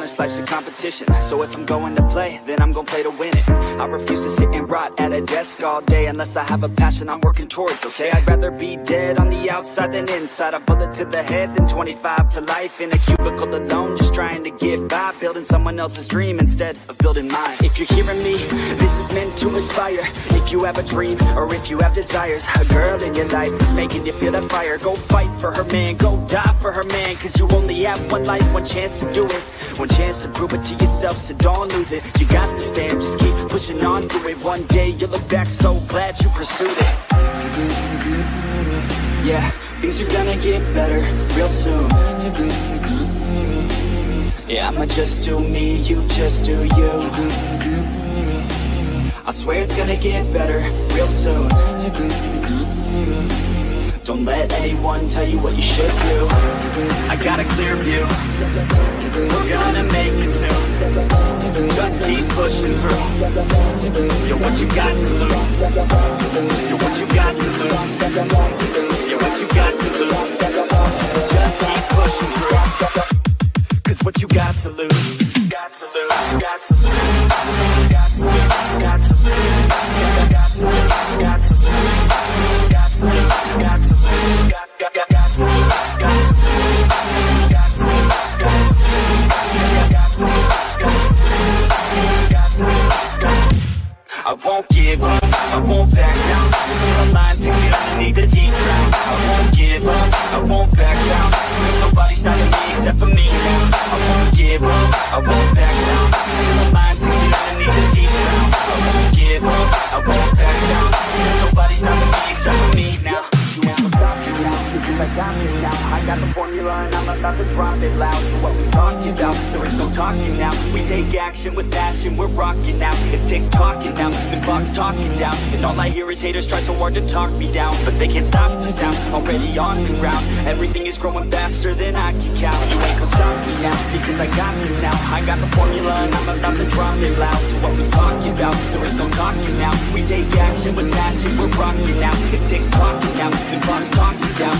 honest, life's a competition. So if I'm going to play, then I'm gonna play to win it. I refuse to sit and rot at a desk all day Unless I have a passion I'm working towards, okay? I'd rather be dead on the outside than inside. A bullet to the head than 25 to life. In a cubicle alone, just trying to get by. Building someone else's dream instead of building mine. If you're hearing me, meant to inspire. If you have a dream, or if you have desires A girl in your life is making you feel that fire. Go fight for her man, go die for her man Cause you only have one life, one chance to do it. One chance to prove it to yourself, so don't lose it. You got this fam, just keep pushing on through it. One day you'll look back so glad you pursued it. Yeah, things are gonna get better real soon. Yeah, I'ma just do me, you just do you I swear it's gonna get better real soon. Don't let anyone tell you what you should do. I got a clear view. We're gonna make it soon. Just keep pushing through. You're what you got to lose? You're what you got to lose? You're what you got to lose? Just keep pushing through. Cause what you got to lose? Got to lose, got to You because I got this now I got the formula and I'm about to drop it loud So what we talking about, there is no talking now We take action with passion, we're rocking now It's tick-tocking now, the clock's talking down And all I hear is haters try so hard to talk me down But they can't stop the sound, already on the ground Everything is growing faster than I can count You ain't gonna stop me now, because I got this now I got the formula and I'm about to drop it loud So what we talking about, there is no talking now We take action with passion, we're rocking now It's tick-tocking now, the clock's talking down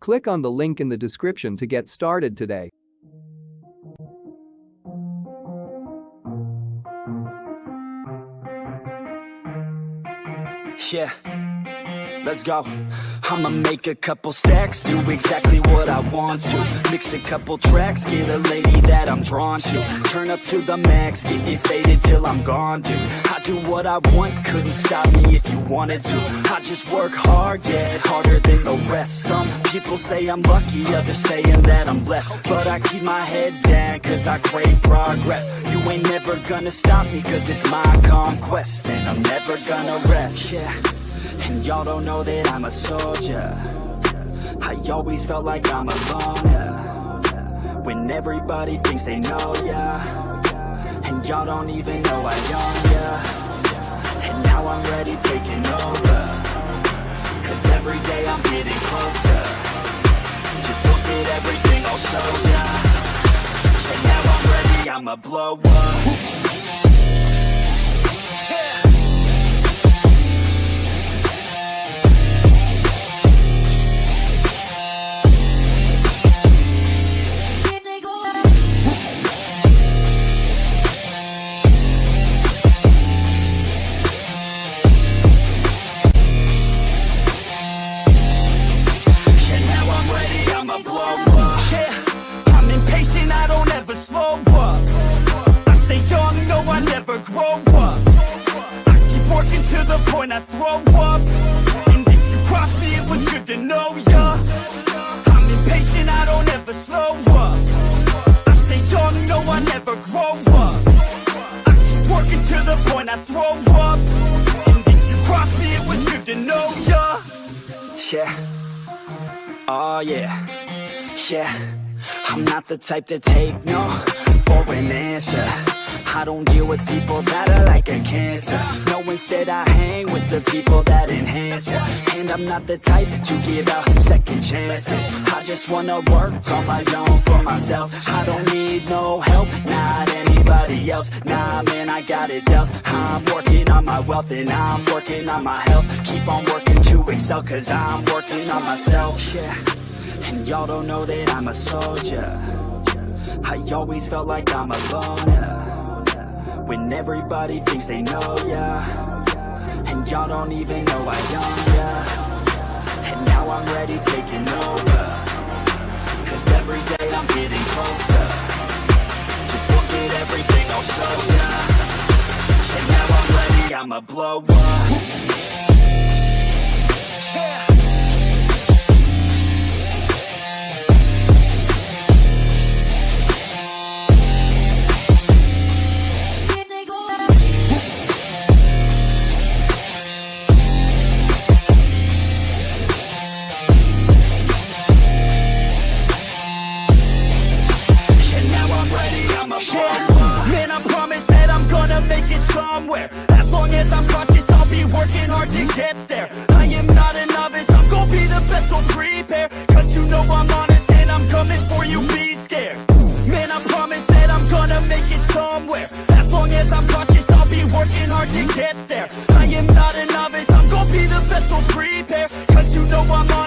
Click on the link in the description to get started today. Yeah, let's go. I'ma make a couple stacks, do exactly what I want to. Mix a couple tracks, get a lady that I'm drawn to. Turn up to the max, get me faded till I'm gone, dude. Do what I want, couldn't stop me if you wanted to. I just work hard, yeah, harder than the rest. Some people say I'm lucky, others saying that I'm blessed. But I keep my head down, cause I crave progress. You ain't never gonna stop me, cause it's my conquest. And I'm never gonna rest, yeah. And y'all don't know that I'm a soldier I always felt like I'm alone, yeah. When everybody thinks they know, And y'all don't even know I own, yeah. And now I'm ready taking over. Cause every day I'm getting closer. Just look at everything I'll show ya. And now I'm ready, I'ma blow up. Yeah, the point I throw up. And if you cross me, it was good to know ya. I'm impatient, I don't ever slow up. I stay young, no, I never grow up. I keep working to the point I throw up. And if you cross me, it was good to know ya. Yeah. Oh yeah, yeah. I'm not the type to take no for an answer I don't deal with people that are like a cancer. No, instead I hang with the people that enhance ya. And I'm not the type to give out second chances. I just wanna work on my own for myself. I don't need no help, not anybody else. Nah, man, I got it dealt. I'm working on my wealth and I'm working on my health. Keep on working to excel cause I'm working on myself, yeah. And y'all don't know that I'm a soldier. I always felt like I'm alone, yeah. When everybody thinks they know, ya. And y'all don't even know I am, ya. And now I'm ready taking over. Cause every day I'm getting closer. Just look at everything I'll show ya. And now I'm ready, I'ma blow up. Yeah gonna make it somewhere. As long as I'm conscious, I'll be working hard to get there. I am not a novice, I'm gonna be the best, so prepare. Cause you know I'm honest and I'm coming for you, be scared. Man, I promise that I'm gonna make it somewhere. As long as I'm conscious, I'll be working hard to get there. I am not a novice, I'm gonna be the best, so prepare. Cause you know I'm honest.